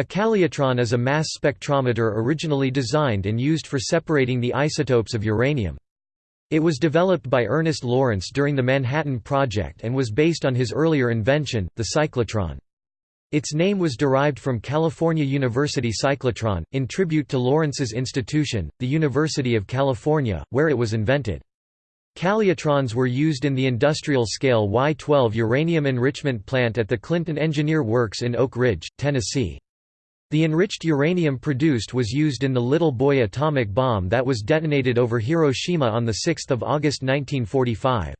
A calutron is a mass spectrometer originally designed and used for separating the isotopes of uranium. It was developed by Ernest Lawrence during the Manhattan Project and was based on his earlier invention, the cyclotron. Its name was derived from California University cyclotron, in tribute to Lawrence's institution, the University of California, where it was invented. Calutrons were used in the industrial-scale Y-12 uranium enrichment plant at the Clinton Engineer Works in Oak Ridge, Tennessee. The enriched uranium produced was used in the Little Boy atomic bomb that was detonated over Hiroshima on 6 August 1945.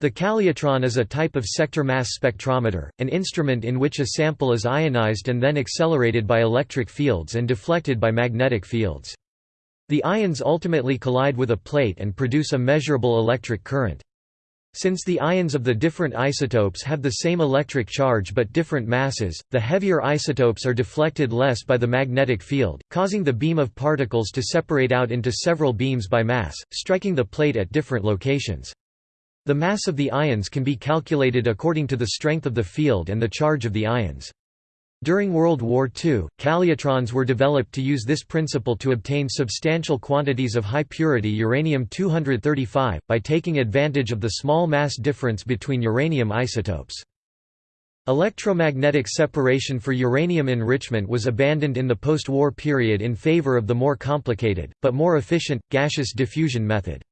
The calutron is a type of sector mass spectrometer, an instrument in which a sample is ionized and then accelerated by electric fields and deflected by magnetic fields. The ions ultimately collide with a plate and produce a measurable electric current. Since the ions of the different isotopes have the same electric charge but different masses, the heavier isotopes are deflected less by the magnetic field, causing the beam of particles to separate out into several beams by mass, striking the plate at different locations. The mass of the ions can be calculated according to the strength of the field and the charge of the ions. During World War II, calutrons were developed to use this principle to obtain substantial quantities of high-purity uranium-235, by taking advantage of the small mass difference between uranium isotopes. Electromagnetic separation for uranium enrichment was abandoned in the post-war period in favor of the more complicated, but more efficient, gaseous diffusion method.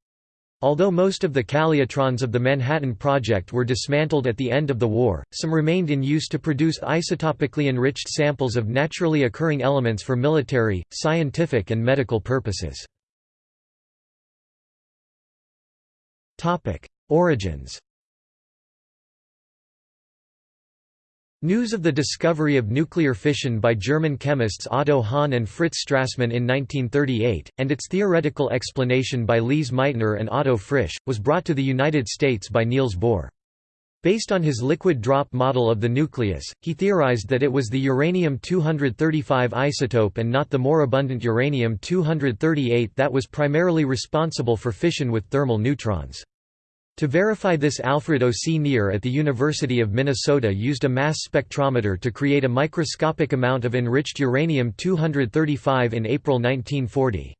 Although most of the calutrons of the Manhattan Project were dismantled at the end of the war, some remained in use to produce isotopically enriched samples of naturally occurring elements for military, scientific and medical purposes. Origins News of the discovery of nuclear fission by German chemists Otto Hahn and Fritz Strassmann in 1938, and its theoretical explanation by Lise Meitner and Otto Frisch, was brought to the United States by Niels Bohr. Based on his liquid drop model of the nucleus, he theorized that it was the uranium-235 isotope and not the more abundant uranium-238 that was primarily responsible for fission with thermal neutrons. To verify this Alfred O. C. Nier at the University of Minnesota used a mass spectrometer to create a microscopic amount of enriched uranium-235 in April 1940.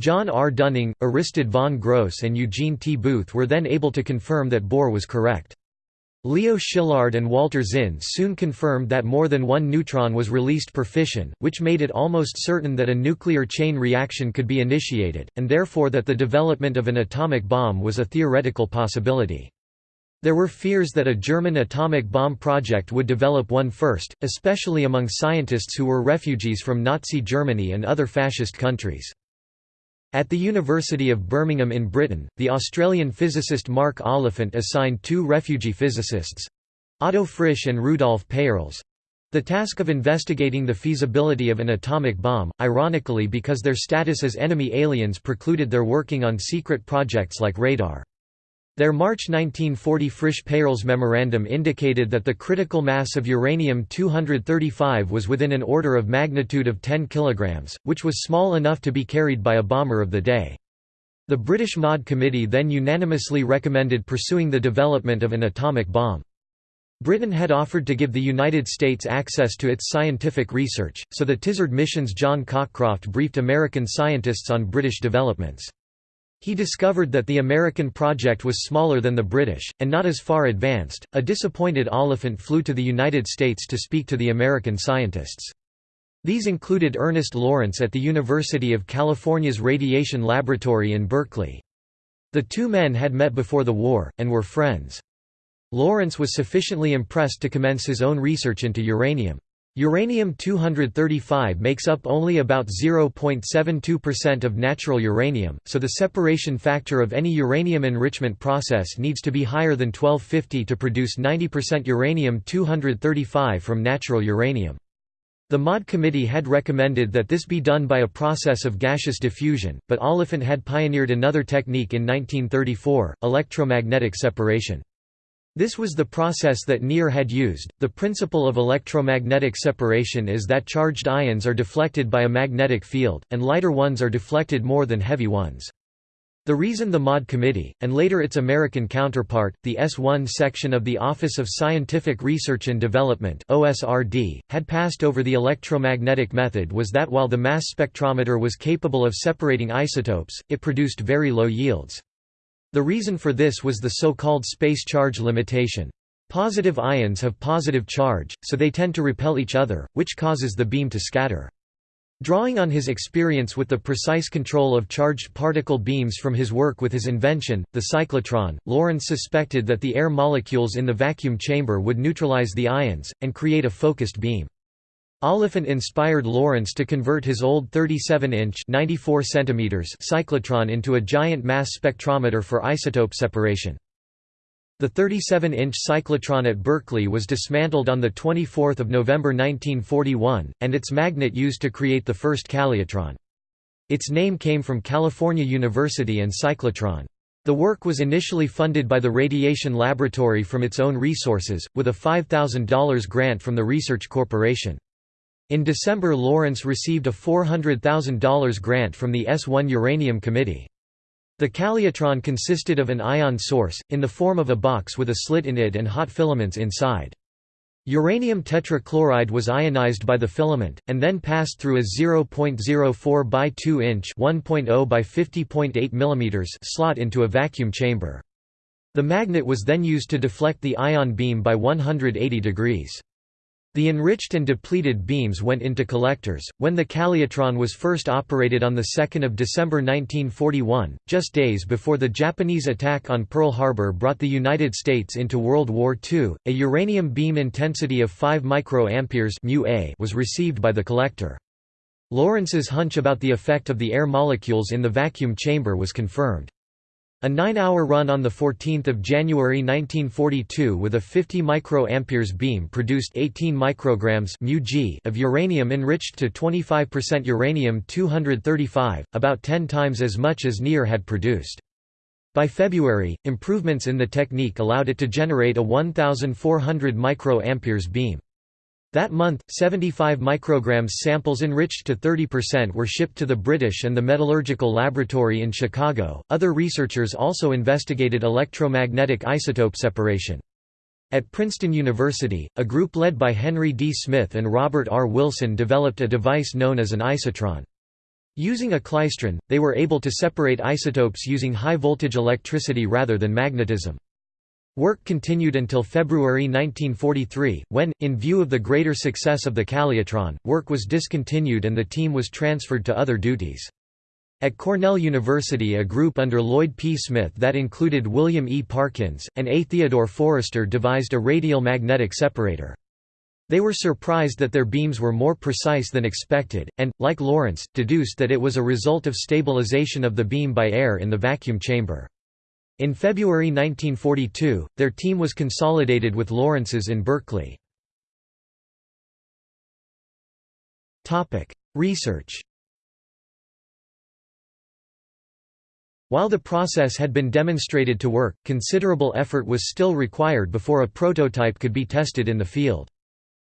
John R. Dunning, Aristid von Grosse and Eugene T. Booth were then able to confirm that Bohr was correct. Leo Szilard and Walter Zinn soon confirmed that more than one neutron was released per fission, which made it almost certain that a nuclear chain reaction could be initiated, and therefore that the development of an atomic bomb was a theoretical possibility. There were fears that a German atomic bomb project would develop one first, especially among scientists who were refugees from Nazi Germany and other fascist countries. At the University of Birmingham in Britain, the Australian physicist Mark Oliphant assigned two refugee physicists—Otto Frisch and Rudolf Peierls—the task of investigating the feasibility of an atomic bomb, ironically because their status as enemy aliens precluded their working on secret projects like radar. Their March 1940 Frisch-Peierls memorandum indicated that the critical mass of uranium-235 was within an order of magnitude of 10 kg, which was small enough to be carried by a bomber of the day. The British MOD Committee then unanimously recommended pursuing the development of an atomic bomb. Britain had offered to give the United States access to its scientific research, so the Tizard mission's John Cockcroft briefed American scientists on British developments. He discovered that the American project was smaller than the British, and not as far advanced. A disappointed Oliphant flew to the United States to speak to the American scientists. These included Ernest Lawrence at the University of California's Radiation Laboratory in Berkeley. The two men had met before the war, and were friends. Lawrence was sufficiently impressed to commence his own research into uranium. Uranium-235 makes up only about 0.72% of natural uranium, so the separation factor of any uranium enrichment process needs to be higher than 1250 to produce 90% uranium-235 from natural uranium. The MOD committee had recommended that this be done by a process of gaseous diffusion, but Oliphant had pioneered another technique in 1934, electromagnetic separation. This was the process that Nier had used. The principle of electromagnetic separation is that charged ions are deflected by a magnetic field, and lighter ones are deflected more than heavy ones. The reason the MOD Committee, and later its American counterpart, the S1 section of the Office of Scientific Research and Development OSRD, had passed over the electromagnetic method was that while the mass spectrometer was capable of separating isotopes, it produced very low yields. The reason for this was the so-called space charge limitation. Positive ions have positive charge, so they tend to repel each other, which causes the beam to scatter. Drawing on his experience with the precise control of charged particle beams from his work with his invention, the cyclotron, Lawrence suspected that the air molecules in the vacuum chamber would neutralize the ions, and create a focused beam. Oliphant inspired Lawrence to convert his old 37-inch cyclotron into a giant mass spectrometer for isotope separation. The 37-inch cyclotron at Berkeley was dismantled on 24 November 1941, and its magnet used to create the first calutron. Its name came from California University and cyclotron. The work was initially funded by the Radiation Laboratory from its own resources, with a $5,000 grant from the Research Corporation. In December Lawrence received a $400,000 grant from the S1 Uranium Committee. The calutron consisted of an ion source, in the form of a box with a slit in it and hot filaments inside. Uranium tetrachloride was ionized by the filament, and then passed through a 0.04 by 2 inch (1.0 by 50.8 mm) slot into a vacuum chamber. The magnet was then used to deflect the ion beam by 180 degrees. The enriched and depleted beams went into collectors. When the calutron was first operated on 2 December 1941, just days before the Japanese attack on Pearl Harbor brought the United States into World War II, a uranium beam intensity of 5 microamperes was received by the collector. Lawrence's hunch about the effect of the air molecules in the vacuum chamber was confirmed. A nine-hour run on 14 January 1942 with a 50 microamperes beam produced 18 micrograms of uranium enriched to 25% uranium-235, about 10 times as much as Nier had produced. By February, improvements in the technique allowed it to generate a 1400 microamperes beam. That month, 75 micrograms samples enriched to 30% were shipped to the British and the Metallurgical Laboratory in Chicago. Other researchers also investigated electromagnetic isotope separation. At Princeton University, a group led by Henry D. Smyth and Robert R. Wilson developed a device known as an isotron. Using a klystron, they were able to separate isotopes using high-voltage electricity rather than magnetism. Work continued until February 1943, when, in view of the greater success of the calutron, work was discontinued and the team was transferred to other duties. At Cornell University a group under Lloyd P. Smith that included William E. Parkins, and A. Theodore Forrester devised a radial magnetic separator. They were surprised that their beams were more precise than expected, and, like Lawrence, deduced that it was a result of stabilization of the beam by air in the vacuum chamber. In February 1942, their team was consolidated with Lawrence's in Berkeley. Research While the process had been demonstrated to work, considerable effort was still required before a prototype could be tested in the field.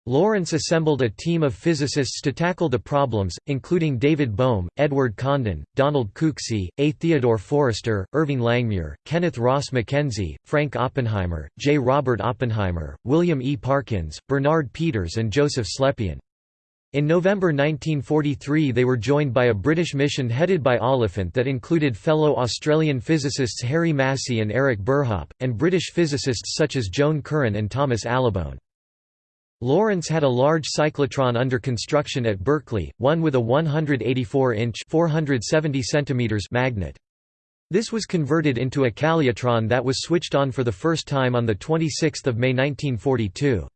Lawrence assembled a team of physicists to tackle the problems, including David Bohm, Edward Condon, Donald Cooksey, A. Theodore Forrester, Irving Langmuir, Kenneth Ross Mackenzie, Frank Oppenheimer, J. Robert Oppenheimer, William E. Parkins, Bernard Peters and Joseph Slepian. In November 1943 they were joined by a British mission headed by Oliphant that included fellow Australian physicists Harry Massey and Eric Burhop, and British physicists such as Joan Curran and Thomas Allibone. Lawrence had a large cyclotron under construction at Berkeley, one with a 184-inch magnet. This was converted into a calutron that was switched on for the first time on 26 May 1942.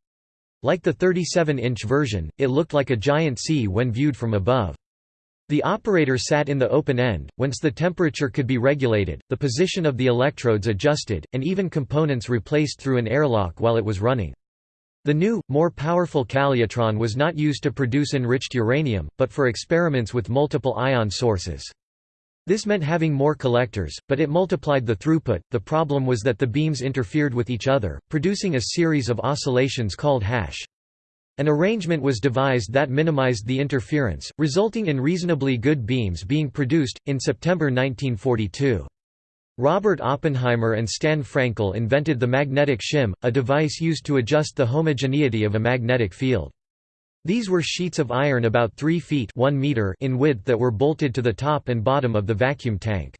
Like the 37-inch version, it looked like a giant C when viewed from above. The operator sat in the open end, whence the temperature could be regulated, the position of the electrodes adjusted, and even components replaced through an airlock while it was running. The new, more powerful calutron was not used to produce enriched uranium, but for experiments with multiple ion sources. This meant having more collectors, but it multiplied the throughput. The problem was that the beams interfered with each other, producing a series of oscillations called hash. An arrangement was devised that minimized the interference, resulting in reasonably good beams being produced. In September 1942, Robert Oppenheimer and Stan Frankel invented the magnetic shim, a device used to adjust the homogeneity of a magnetic field. These were sheets of iron about 3 feet 1 meter in width that were bolted to the top and bottom of the vacuum tank.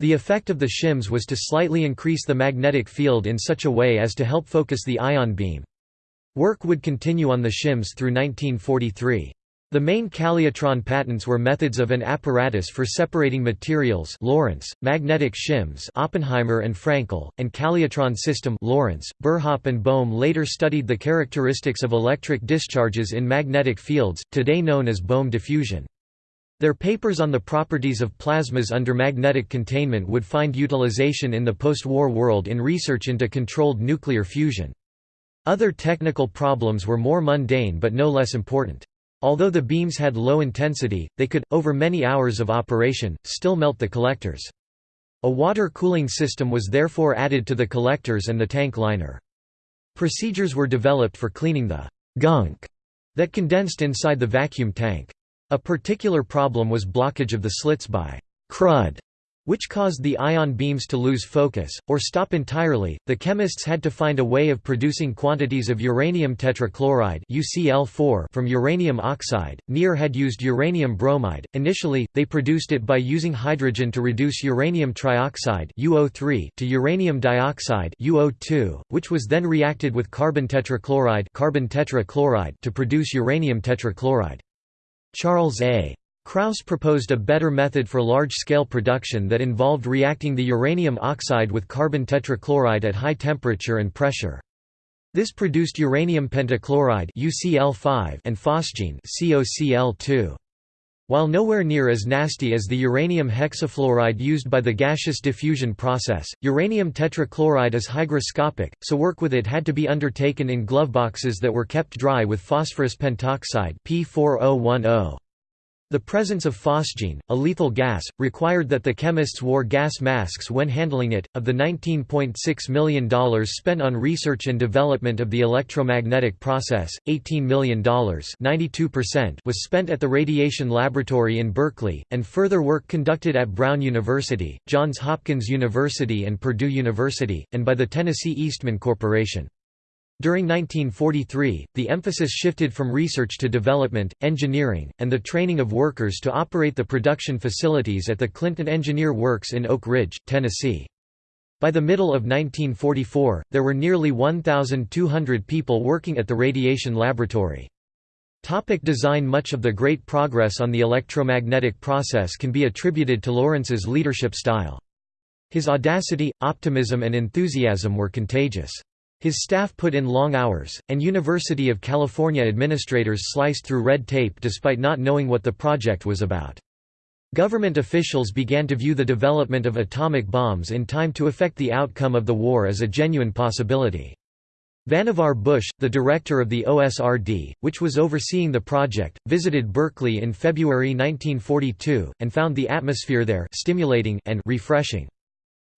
The effect of the shims was to slightly increase the magnetic field in such a way as to help focus the ion beam. Work would continue on the shims through 1943. The main Calutron patents were methods of an apparatus for separating materials Lawrence, magnetic shims Oppenheimer and Frankel, and Calutron system Lawrence, Burhop and Bohm later studied the characteristics of electric discharges in magnetic fields, today known as Bohm diffusion. Their papers on the properties of plasmas under magnetic containment would find utilization in the post-war world in research into controlled nuclear fusion. Other technical problems were more mundane but no less important. Although the beams had low intensity, they could, over many hours of operation, still melt the collectors. A water cooling system was therefore added to the collectors and the tank liner. Procedures were developed for cleaning the «gunk» that condensed inside the vacuum tank. A particular problem was blockage of the slits by «crud» which caused the ion beams to lose focus, or stop entirely. The chemists had to find a way of producing quantities of uranium tetrachloride UCl4 from uranium oxide. Nier had used uranium bromide. Initially, they produced it by using hydrogen to reduce uranium trioxide UO3 to uranium dioxide UO2, which was then reacted with carbon tetrachloride, carbon tetrachloride to produce uranium tetrachloride. Charles A. Kraus proposed a better method for large-scale production that involved reacting the uranium oxide with carbon tetrachloride at high temperature and pressure. This produced uranium pentachloride UCl5 and phosgene COCl2. While nowhere near as nasty as the uranium hexafluoride used by the gaseous diffusion process, uranium tetrachloride is hygroscopic, so work with it had to be undertaken in gloveboxes that were kept dry with phosphorus pentoxide P4O10. The presence of phosgene, a lethal gas, required that the chemists wore gas masks when handling it. Of the $19.6 million spent on research and development of the electromagnetic process, $18 million was spent at the Radiation Laboratory in Berkeley, and further work conducted at Brown University, Johns Hopkins University, and Purdue University, and by the Tennessee Eastman Corporation. During 1943, the emphasis shifted from research to development, engineering, and the training of workers to operate the production facilities at the Clinton Engineer Works in Oak Ridge, Tennessee. By the middle of 1944, there were nearly 1,200 people working at the radiation laboratory. Topic design Much of the great progress on the electromagnetic process can be attributed to Lawrence's leadership style. His audacity, optimism and enthusiasm were contagious. His staff put in long hours, and University of California administrators sliced through red tape despite not knowing what the project was about. Government officials began to view the development of atomic bombs in time to affect the outcome of the war as a genuine possibility. Vannevar Bush, the director of the OSRD, which was overseeing the project, visited Berkeley in February 1942, and found the atmosphere there stimulating and refreshing.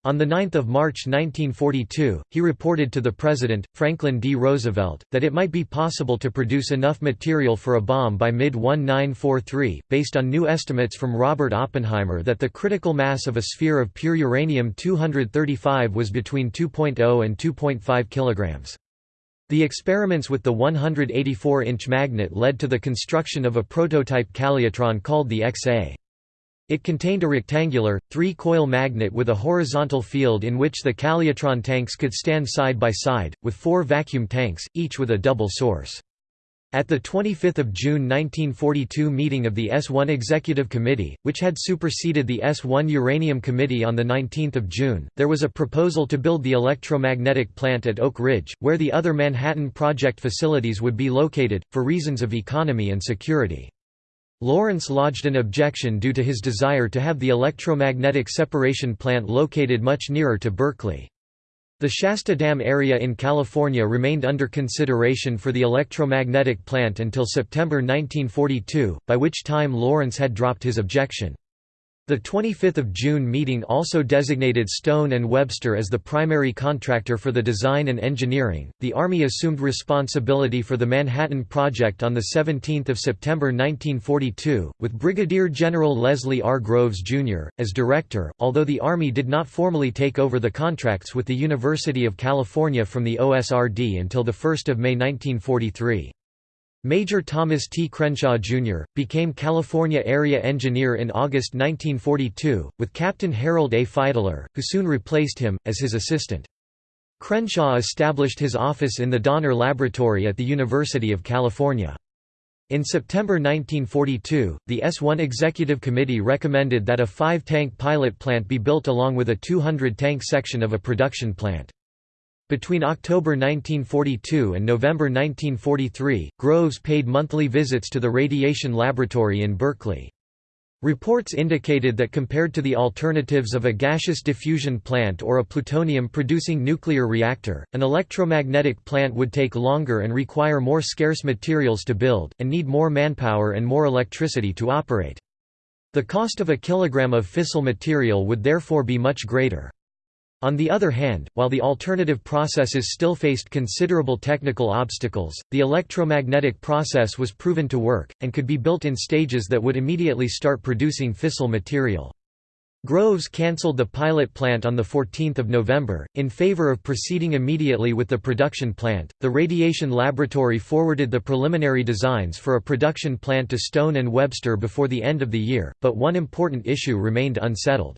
On 9 March 1942, he reported to the President, Franklin D. Roosevelt, that it might be possible to produce enough material for a bomb by mid-1943, based on new estimates from Robert Oppenheimer that the critical mass of a sphere of pure uranium-235 was between 2.0 and 2.5 kilograms. The experiments with the 184-inch magnet led to the construction of a prototype calutron called the XA. It contained a rectangular, three-coil magnet with a horizontal field in which the calutron tanks could stand side by side, with four vacuum tanks, each with a double source. At the 25 June 1942 meeting of the S-1 Executive Committee, which had superseded the S-1 Uranium Committee on 19 June, there was a proposal to build the electromagnetic plant at Oak Ridge, where the other Manhattan Project facilities would be located, for reasons of economy and security. Lawrence lodged an objection due to his desire to have the electromagnetic separation plant located much nearer to Berkeley. The Shasta Dam area in California remained under consideration for the electromagnetic plant until September 1942, by which time Lawrence had dropped his objection. The 25 June meeting also designated Stone and Webster as the primary contractor for the design and engineering. The Army assumed responsibility for the Manhattan Project on 17 September 1942, with Brigadier General Leslie R. Groves, Jr., as director, although the Army did not formally take over the contracts with the University of California from the OSRD until 1 May 1943. Major Thomas T. Crenshaw, Jr., became California Area Engineer in August 1942, with Captain Harold A. Fidler, who soon replaced him, as his assistant. Crenshaw established his office in the Donner Laboratory at the University of California. In September 1942, the S-1 Executive Committee recommended that a five-tank pilot plant be built along with a 200-tank section of a production plant. Between October 1942 and November 1943, Groves paid monthly visits to the radiation laboratory in Berkeley. Reports indicated that compared to the alternatives of a gaseous diffusion plant or a plutonium-producing nuclear reactor, an electromagnetic plant would take longer and require more scarce materials to build, and need more manpower and more electricity to operate. The cost of a kilogram of fissile material would therefore be much greater. On the other hand, while the alternative processes still faced considerable technical obstacles, the electromagnetic process was proven to work, and could be built in stages that would immediately start producing fissile material. Groves cancelled the pilot plant on 14 November, in favor of proceeding immediately with the production plant. The radiation laboratory forwarded the preliminary designs for a production plant to Stone and Webster before the end of the year, but one important issue remained unsettled.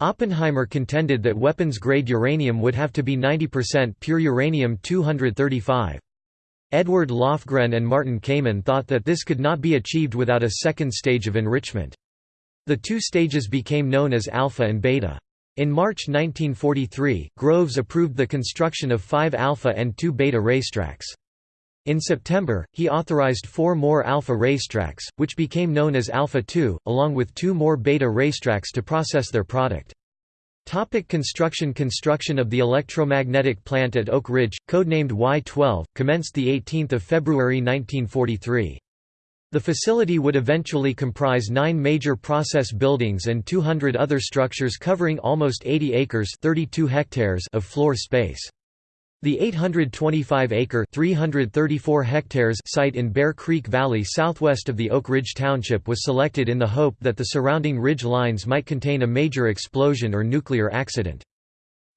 Oppenheimer contended that weapons-grade uranium would have to be 90% pure uranium-235. Edward Lofgren and Martin Kamen thought that this could not be achieved without a second stage of enrichment. The two stages became known as alpha and beta. In March 1943, Groves approved the construction of five alpha and two beta racetracks. In September, he authorized four more alpha racetracks, which became known as Alpha 2, along with two more beta racetracks to process their product. Topic construction Construction of the electromagnetic plant at Oak Ridge, codenamed Y-12, commenced 18 February 1943. The facility would eventually comprise nine major process buildings and 200 other structures covering almost 80 acres 32 hectares of floor space. The 825-acre (334 hectares) site in Bear Creek Valley southwest of the Oak Ridge Township was selected in the hope that the surrounding ridge lines might contain a major explosion or nuclear accident.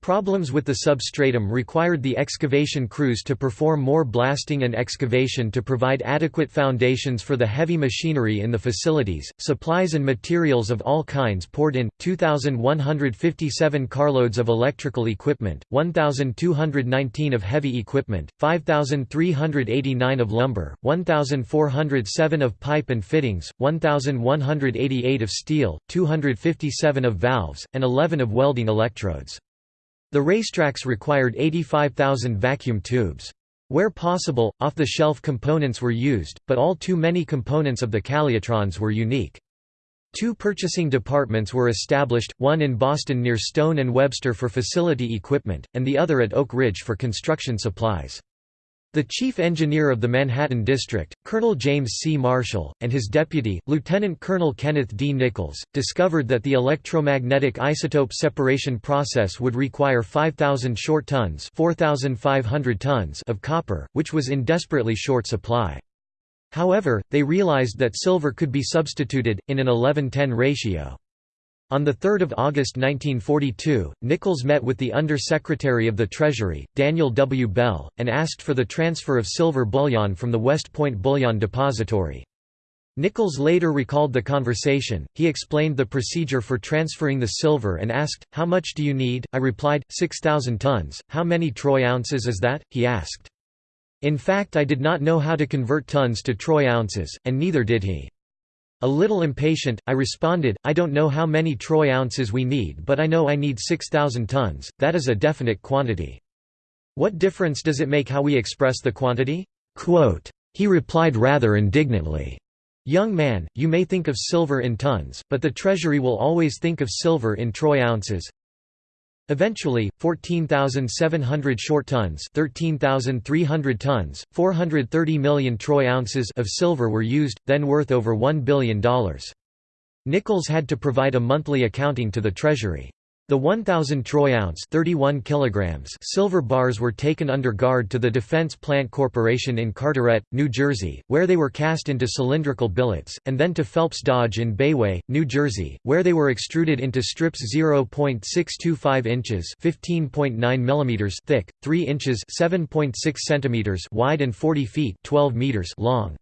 Problems with the substratum required the excavation crews to perform more blasting and excavation to provide adequate foundations for the heavy machinery in the facilities. Supplies and materials of all kinds poured in 2,157 carloads of electrical equipment, 1,219 of heavy equipment, 5,389 of lumber, 1,407 of pipe and fittings, 1,188 of steel, 257 of valves, and 11 of welding electrodes. The racetracks required 85,000 vacuum tubes. Where possible, off-the-shelf components were used, but all too many components of the Calutrons were unique. Two purchasing departments were established, one in Boston near Stone and Webster for facility equipment, and the other at Oak Ridge for construction supplies. The chief engineer of the Manhattan District, Colonel James C. Marshall, and his deputy, Lieutenant Colonel Kenneth D. Nichols, discovered that the electromagnetic isotope separation process would require 5,000 short tons, 4,500 tons of copper, which was in desperately short supply. However, they realized that silver could be substituted, in an 11–10 ratio. On 3 August 1942, Nichols met with the Under-Secretary of the Treasury, Daniel W. Bell, and asked for the transfer of silver bullion from the West Point Bullion Depository. Nichols later recalled the conversation, he explained the procedure for transferring the silver and asked, how much do you need? I replied, 6,000 tons, how many troy ounces is that? he asked. In fact I did not know how to convert tons to troy ounces, and neither did he. A little impatient, I responded, I don't know how many troy ounces we need but I know I need 6,000 tons, that is a definite quantity. What difference does it make how we express the quantity? Quote, he replied rather indignantly, Young man, you may think of silver in tons, but the Treasury will always think of silver in troy ounces. Eventually, 14,700 short tons 13,300 tons, 430 million troy ounces of silver were used, then worth over $1 billion. Nichols had to provide a monthly accounting to the Treasury. The 1,000 troy ounce 31 kilograms silver bars were taken under guard to the Defense Plant Corporation in Carteret, New Jersey, where they were cast into cylindrical billets, and then to Phelps Dodge in Bayway, New Jersey, where they were extruded into strips 0.625 inches (15.9 mm) thick, 3 inches (7.6 cm) wide and 40 feet (12 meters) long.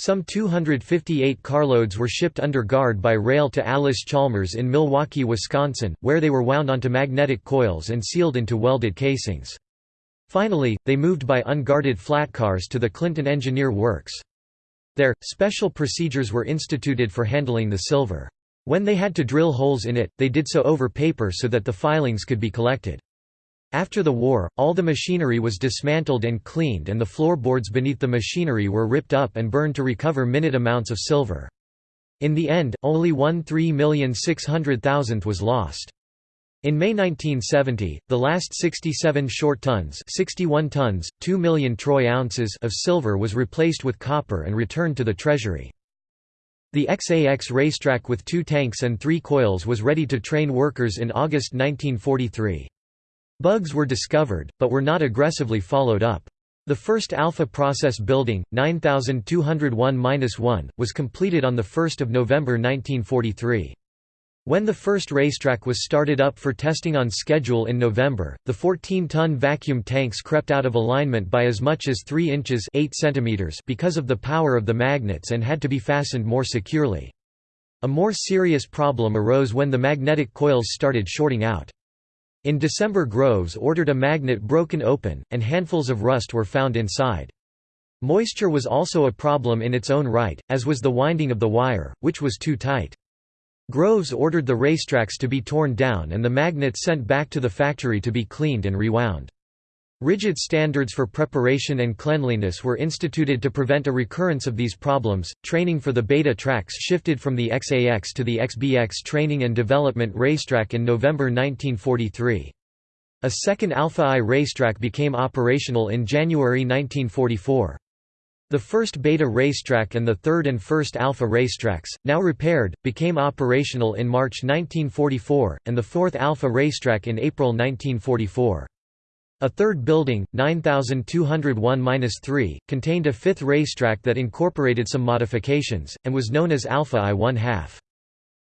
Some 258 carloads were shipped under guard by rail to Allis-Chalmers in Milwaukee, Wisconsin, where they were wound onto magnetic coils and sealed into welded casings. Finally, they moved by unguarded flat cars to the Clinton Engineer Works. There, special procedures were instituted for handling the silver. When they had to drill holes in it, they did so over paper so that the filings could be collected. After the war, all the machinery was dismantled and cleaned and the floorboards beneath the machinery were ripped up and burned to recover minute amounts of silver. In the end, only one 3,600,000th was lost. In May 1970, the last 67 short tons 61 tons, 2 million troy ounces of silver was replaced with copper and returned to the treasury. The XAX racetrack with two tanks and three coils was ready to train workers in August 1943. Bugs were discovered, but were not aggressively followed up. The first alpha process building, 9201-1, was completed on 1 November 1943. When the first racetrack was started up for testing on schedule in November, the 14-ton vacuum tanks crept out of alignment by as much as 3 inches 8 centimeters because of the power of the magnets and had to be fastened more securely. A more serious problem arose when the magnetic coils started shorting out. In December Groves ordered a magnet broken open, and handfuls of rust were found inside. Moisture was also a problem in its own right, as was the winding of the wire, which was too tight. Groves ordered the racetracks to be torn down and the magnets sent back to the factory to be cleaned and rewound. Rigid standards for preparation and cleanliness were instituted to prevent a recurrence of these problems. Training for the beta tracks shifted from the XAX to the XBX Training and Development Racetrack in November 1943. A second Alpha I racetrack became operational in January 1944. The first Beta racetrack and the third and first Alpha racetracks, now repaired, became operational in March 1944, and the fourth Alpha racetrack in April 1944. A third building, 9201-3, contained a fifth racetrack that incorporated some modifications, and was known as Alpha I 1 half.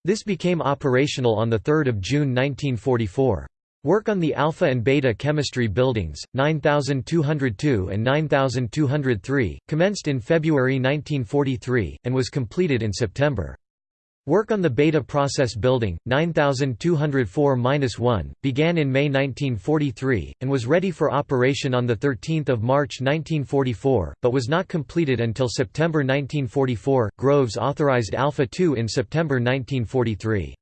This became operational on 3 June 1944. Work on the Alpha and Beta chemistry buildings, 9202 and 9203, commenced in February 1943, and was completed in September. Work on the Beta Process Building, 9204-1, began in May 1943, and was ready for operation on 13 March 1944, but was not completed until September 1944. Groves authorized Alpha 2 in September 1943.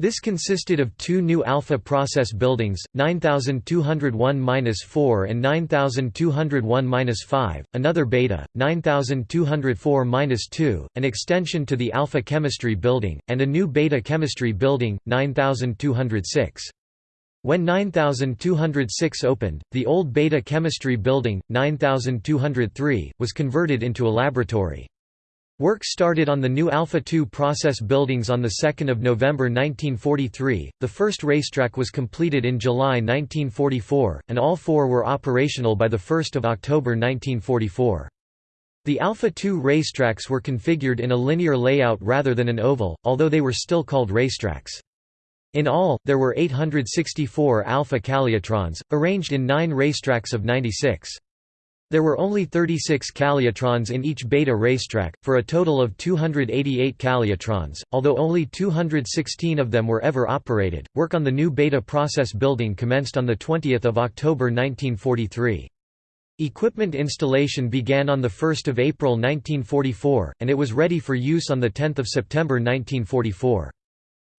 This consisted of two new alpha process buildings, 9201-4 and 9201-5, another beta, 9204-2, an extension to the alpha chemistry building, and a new beta chemistry building, 9206. When 9206 opened, the old beta chemistry building, 9203, was converted into a laboratory. Work started on the new Alpha 2 process buildings on 2 November 1943, the first racetrack was completed in July 1944, and all four were operational by 1 October 1944. The Alpha 2 racetracks were configured in a linear layout rather than an oval, although they were still called racetracks. In all, there were 864 Alpha Calutrons, arranged in nine racetracks of 96. There were only 36 calutrons in each beta racetrack, for a total of 288 calutrons, although only 216 of them were ever operated. Work on the new beta process building commenced on 20 October 1943. Equipment installation began on 1 April 1944, and it was ready for use on 10 September 1944.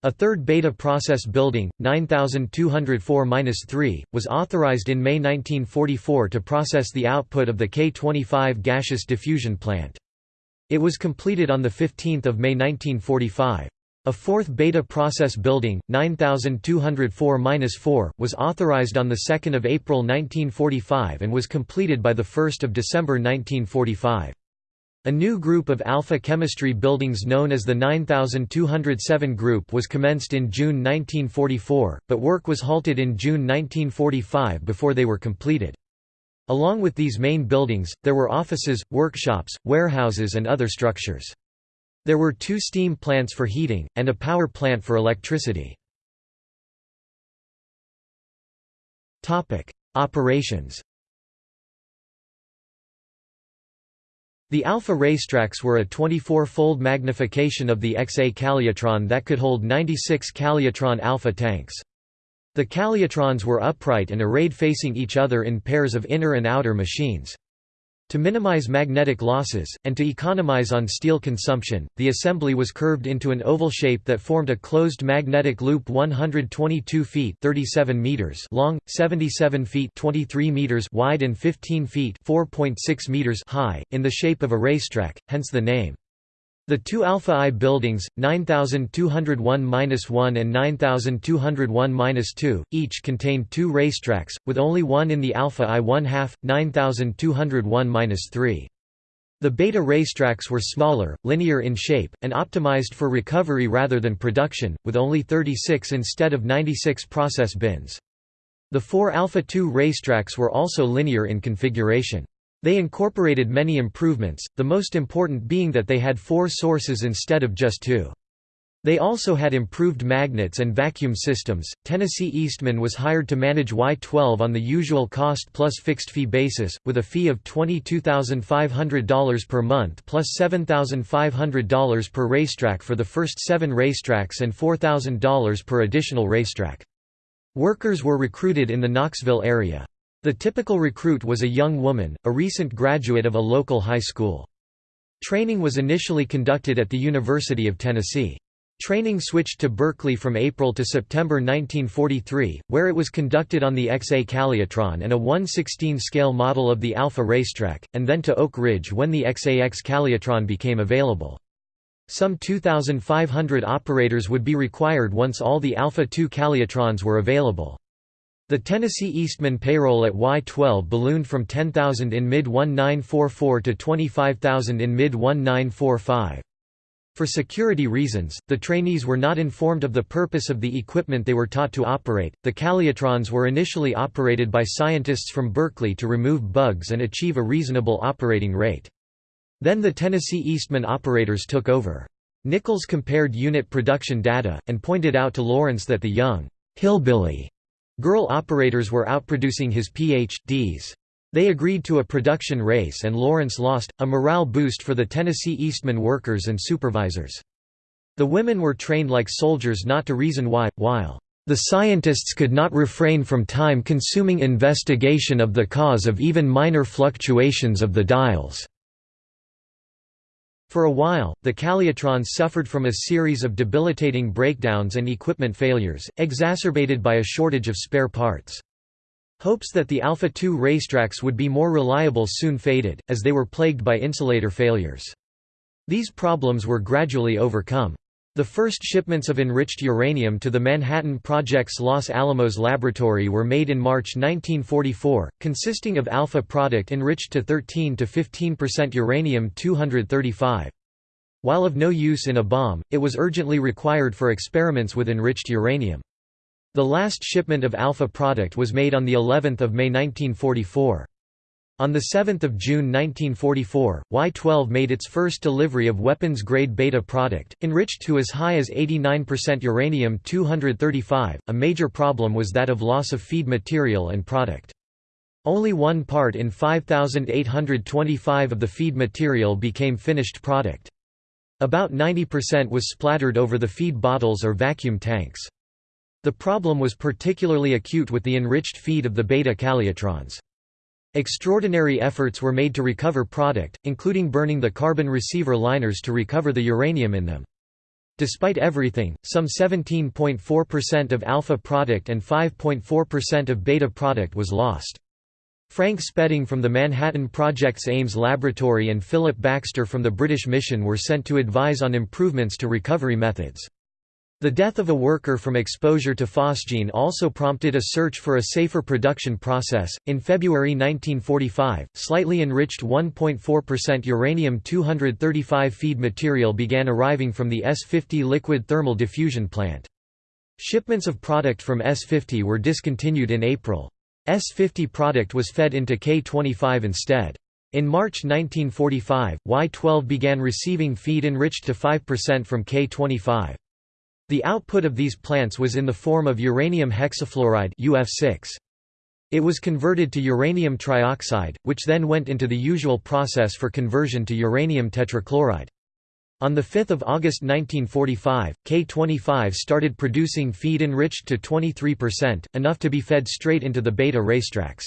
A third beta process building, 9204-3, was authorized in May 1944 to process the output of the K-25 gaseous diffusion plant. It was completed on 15 May 1945. A fourth beta process building, 9204-4, was authorized on 2 April 1945 and was completed by 1 December 1945. A new group of alpha chemistry buildings known as the 9207 group was commenced in June 1944, but work was halted in June 1945 before they were completed. Along with these main buildings, there were offices, workshops, warehouses and other structures. There were two steam plants for heating, and a power plant for electricity. Operations The alpha racetracks were a 24-fold magnification of the XA Calutron that could hold 96 Calutron alpha tanks. The Calutrons were upright and arrayed facing each other in pairs of inner and outer machines. To minimize magnetic losses, and to economize on steel consumption, the assembly was curved into an oval shape that formed a closed magnetic loop 122 feet 37 meters long, 77 feet 23 meters wide and 15 feet 4.6 meters high, in the shape of a racetrack, hence the name. The two Alpha I buildings, 9201-1 and 9201-2, each contained two racetracks, with only one in the Alpha I 1 half, 9201-3. The beta racetracks were smaller, linear in shape, and optimized for recovery rather than production, with only 36 instead of 96 process bins. The four Alpha II racetracks were also linear in configuration. They incorporated many improvements, the most important being that they had four sources instead of just two. They also had improved magnets and vacuum systems. Tennessee Eastman was hired to manage Y12 on the usual cost plus fixed fee basis, with a fee of $22,500 per month plus $7,500 per racetrack for the first seven racetracks and $4,000 per additional racetrack. Workers were recruited in the Knoxville area. The typical recruit was a young woman, a recent graduate of a local high school. Training was initially conducted at the University of Tennessee. Training switched to Berkeley from April to September 1943, where it was conducted on the XA Calutron and a 1/16 scale model of the Alpha racetrack, and then to Oak Ridge when the XAX Calutron became available. Some 2,500 operators would be required once all the Alpha II Calutrons were available. The Tennessee Eastman payroll at Y-12 ballooned from 10,000 in mid-1944 to 25,000 in mid-1945. For security reasons, the trainees were not informed of the purpose of the equipment they were taught to operate. The Calutrons were initially operated by scientists from Berkeley to remove bugs and achieve a reasonable operating rate. Then the Tennessee Eastman operators took over. Nichols compared unit production data, and pointed out to Lawrence that the young hillbilly Girl operators were outproducing his Ph.D.s. They agreed to a production race and Lawrence lost, a morale boost for the Tennessee Eastman workers and supervisors. The women were trained like soldiers not to reason why, while the scientists could not refrain from time-consuming investigation of the cause of even minor fluctuations of the dials. For a while, the Calutrons suffered from a series of debilitating breakdowns and equipment failures, exacerbated by a shortage of spare parts. Hopes that the Alpha II racetracks would be more reliable soon faded, as they were plagued by insulator failures. These problems were gradually overcome. The first shipments of enriched uranium to the Manhattan Project's Los Alamos laboratory were made in March 1944, consisting of alpha product enriched to 13 to 15% uranium-235. While of no use in a bomb, it was urgently required for experiments with enriched uranium. The last shipment of alpha product was made on the 11th of May 1944. On 7 June 1944, Y-12 made its first delivery of weapons-grade beta product, enriched to as high as 89% uranium-235. A major problem was that of loss of feed material and product. Only one part in 5,825 of the feed material became finished product. About 90% was splattered over the feed bottles or vacuum tanks. The problem was particularly acute with the enriched feed of the beta calutrons. Extraordinary efforts were made to recover product, including burning the carbon receiver liners to recover the uranium in them. Despite everything, some 17.4% of alpha product and 5.4% of beta product was lost. Frank Spedding from the Manhattan Project's Ames Laboratory and Philip Baxter from the British Mission were sent to advise on improvements to recovery methods. The death of a worker from exposure to phosgene also prompted a search for a safer production process. In February 1945, slightly enriched 1.4% uranium-235 feed material began arriving from the S-50 liquid thermal diffusion plant. Shipments of product from S-50 were discontinued in April. S-50 product was fed into K-25 instead. In March 1945, Y-12 began receiving feed enriched to 5% from K-25. The output of these plants was in the form of uranium hexafluoride UF6. It was converted to uranium trioxide, which then went into the usual process for conversion to uranium tetrachloride. On 5 August 1945, K25 started producing feed enriched to 23%, enough to be fed straight into the beta racetracks.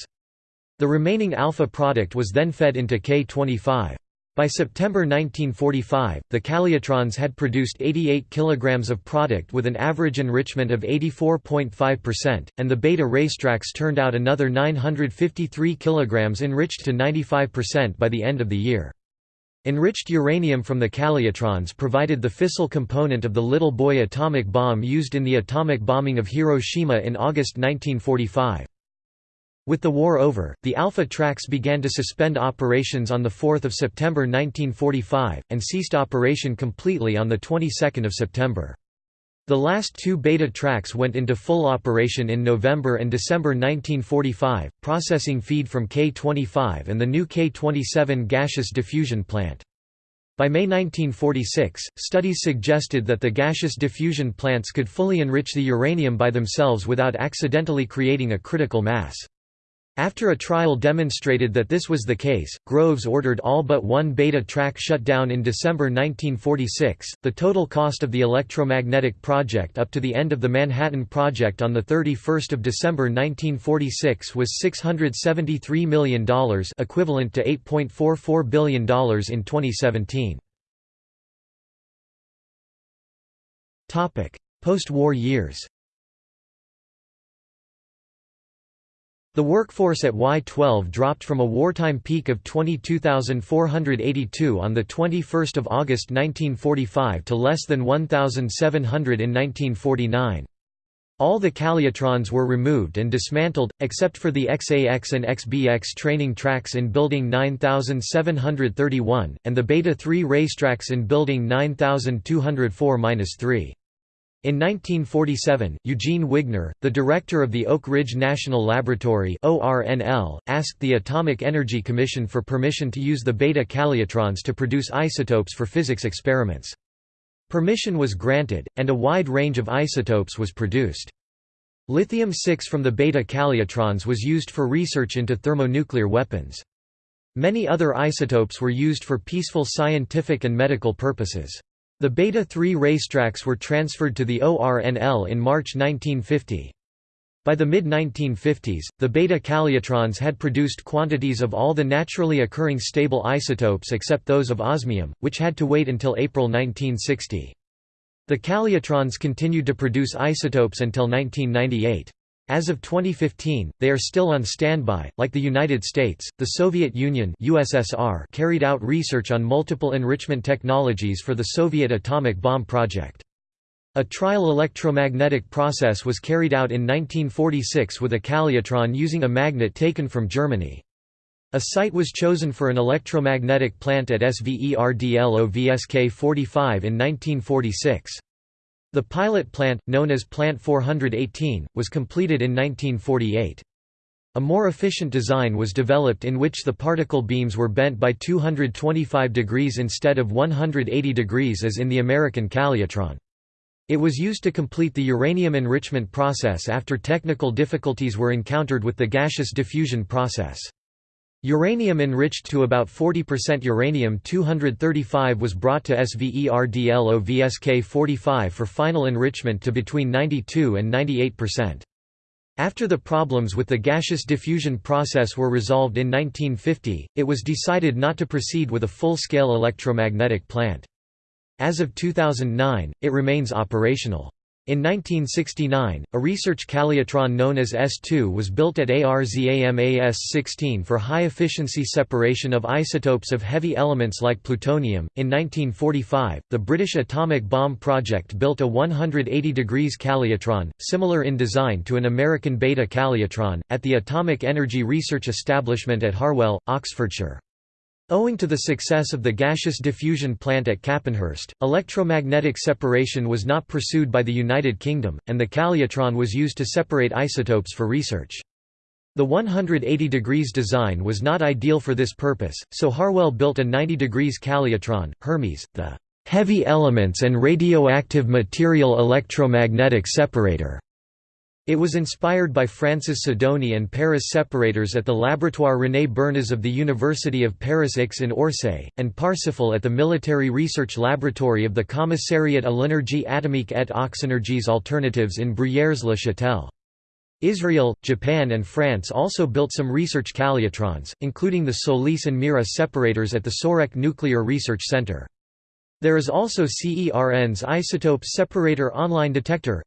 The remaining alpha product was then fed into K25. By September 1945, the Calutrons had produced 88 kg of product with an average enrichment of 84.5%, and the beta racetracks turned out another 953 kg enriched to 95% by the end of the year. Enriched uranium from the Calutrons provided the fissile component of the Little Boy atomic bomb used in the atomic bombing of Hiroshima in August 1945. With the war over, the Alpha tracks began to suspend operations on 4 September 1945, and ceased operation completely on the 22nd of September. The last two beta tracks went into full operation in November and December 1945, processing feed from K-25 and the new K-27 gaseous diffusion plant. By May 1946, studies suggested that the gaseous diffusion plants could fully enrich the uranium by themselves without accidentally creating a critical mass. After a trial demonstrated that this was the case, Groves ordered all but one beta track shut down in December 1946. The total cost of the electromagnetic project up to the end of the Manhattan Project on the 31st of December 1946 was $673 million equivalent to $8.44 billion in 2017. Topic: Post-war years The workforce at Y-12 dropped from a wartime peak of 22,482 on 21 August 1945 to less than 1,700 in 1949. All the Calutrons were removed and dismantled, except for the XAX and XBX training tracks in Building 9731, and the Beta 3 racetracks in Building 9204-3. In 1947, Eugene Wigner, the director of the Oak Ridge National Laboratory asked the Atomic Energy Commission for permission to use the beta calutrons to produce isotopes for physics experiments. Permission was granted, and a wide range of isotopes was produced. Lithium-6 from the beta calutrons was used for research into thermonuclear weapons. Many other isotopes were used for peaceful scientific and medical purposes. The Beta 3 racetracks were transferred to the ORNL in March 1950. By the mid-1950s, the beta calutrons had produced quantities of all the naturally occurring stable isotopes except those of osmium, which had to wait until April 1960. The calutrons continued to produce isotopes until 1998. As of 2015, they are still on standby. Like the United States, the Soviet Union (USSR) carried out research on multiple enrichment technologies for the Soviet atomic bomb project. A trial electromagnetic process was carried out in 1946 with a calutron using a magnet taken from Germany. A site was chosen for an electromagnetic plant at SVERDLOVSK 45 in 1946. The pilot plant, known as Plant 418, was completed in 1948. A more efficient design was developed in which the particle beams were bent by 225 degrees instead of 180 degrees as in the American Calutron. It was used to complete the uranium enrichment process after technical difficulties were encountered with the gaseous diffusion process. Uranium enriched to about 40% uranium-235 was brought to SVERDLOVSK-45 for final enrichment to between 92 and 98%. After the problems with the gaseous diffusion process were resolved in 1950, it was decided not to proceed with a full-scale electromagnetic plant. As of 2009, it remains operational. In 1969, a research calutron known as S2 was built at ARZAMAS-16 for high-efficiency separation of isotopes of heavy elements like plutonium. In 1945, the British atomic bomb project built a 180 degrees calutron, similar in design to an American beta calutron, at the Atomic Energy Research Establishment at Harwell, Oxfordshire. Owing to the success of the gaseous diffusion plant at Capenhurst, electromagnetic separation was not pursued by the United Kingdom, and the calutron was used to separate isotopes for research. The 180 degrees design was not ideal for this purpose, so Harwell built a 90 degrees calutron, Hermes, the heavy elements and radioactive material electromagnetic separator. It was inspired by Francis Sidonie and Paris separators at the Laboratoire René Bernas of the University of Paris X in Orsay, and Parsifal at the Military Research Laboratory of the Commissariat à l'énergie atomique et aux énergies alternatives in Bruyères-le-Châtel. Israel, Japan and France also built some research calutrons, including the Solis and Mira separators at the Soreq Nuclear Research Center. There is also CERN's isotope separator online detector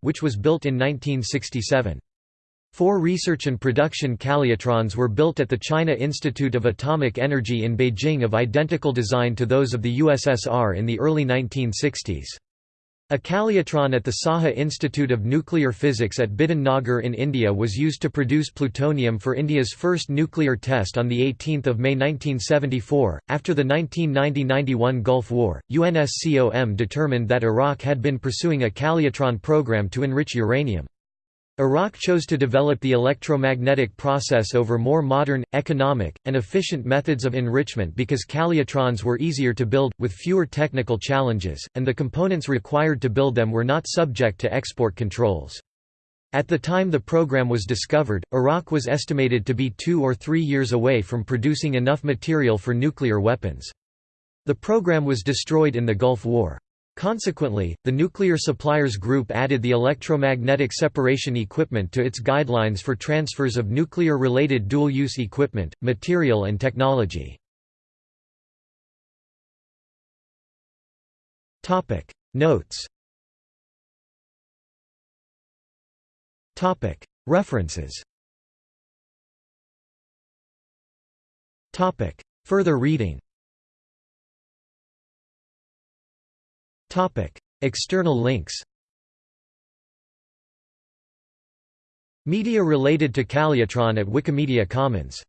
which was built in 1967. Four research and production calutrons were built at the China Institute of Atomic Energy in Beijing of identical design to those of the USSR in the early 1960s. A calutron at the Saha Institute of Nuclear Physics at Bidhan Nagar in India was used to produce plutonium for India's first nuclear test on 18 May 1974. After the 1990–91 Gulf War, UNSCOM determined that Iraq had been pursuing a calutron program to enrich uranium. Iraq chose to develop the electromagnetic process over more modern, economic, and efficient methods of enrichment because calutrons were easier to build, with fewer technical challenges, and the components required to build them were not subject to export controls. At the time the program was discovered, Iraq was estimated to be two or three years away from producing enough material for nuclear weapons. The program was destroyed in the Gulf War. Consequently, the Nuclear Suppliers Group added the electromagnetic separation equipment to its guidelines for transfers of nuclear-related dual-use equipment, material and technology. Notes. References. Further reading External links Media related to Calutron at Wikimedia Commons